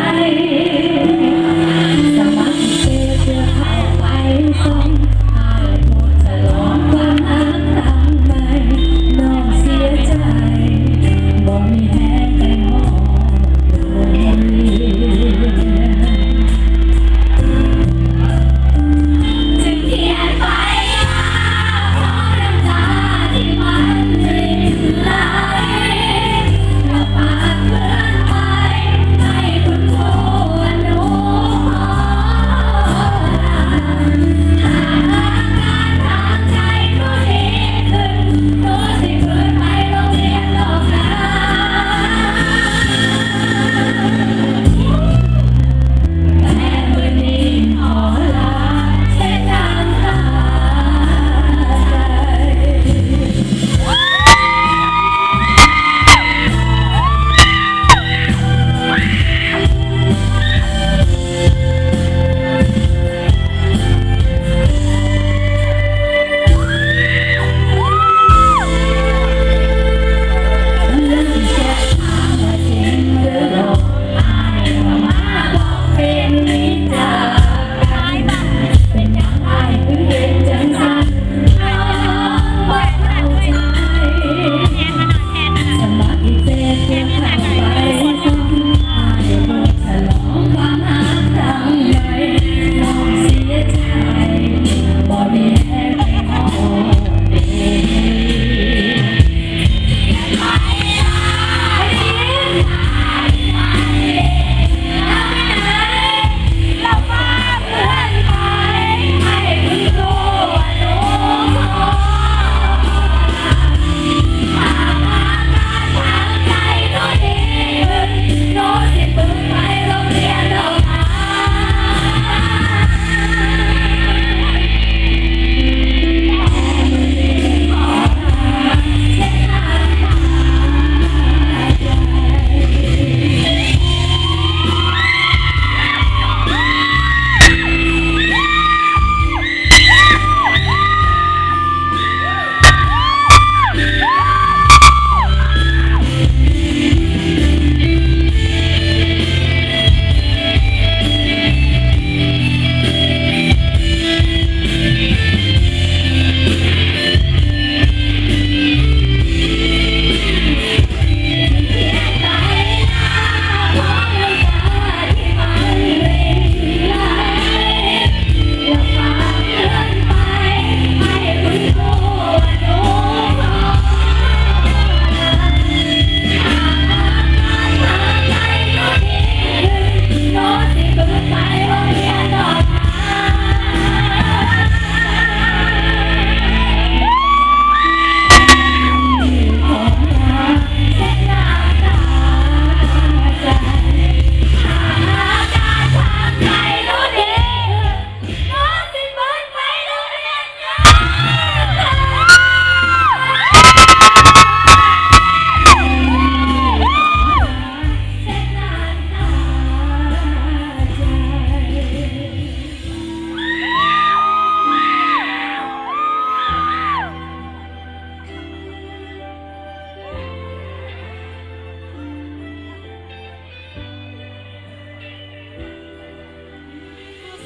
I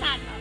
sano.